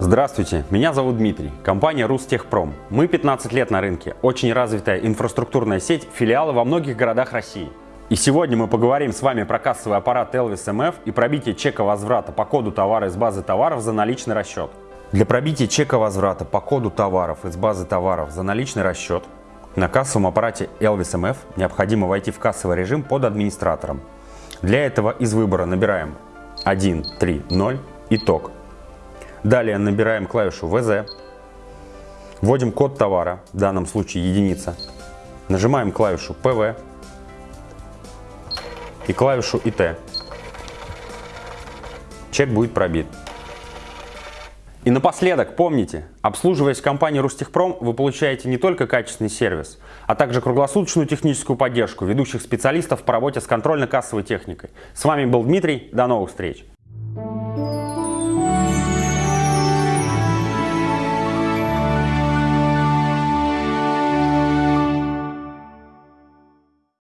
Здравствуйте, меня зовут Дмитрий, компания Рустехпром. Мы 15 лет на рынке, очень развитая инфраструктурная сеть, филиалы во многих городах России. И сегодня мы поговорим с вами про кассовый аппарат Elvis MF и пробитие чека возврата по коду товара из базы товаров за наличный расчет. Для пробития чека возврата по коду товаров из базы товаров за наличный расчет на кассовом аппарате Elvis MF необходимо войти в кассовый режим под администратором. Для этого из выбора набираем 130 итог Далее набираем клавишу ВЗ, вводим код товара, в данном случае единица, нажимаем клавишу ПВ и клавишу ИТ. Чек будет пробит. И напоследок, помните, обслуживаясь в компании Рустехпром, вы получаете не только качественный сервис, а также круглосуточную техническую поддержку ведущих специалистов по работе с контрольно-кассовой техникой. С вами был Дмитрий, до новых встреч!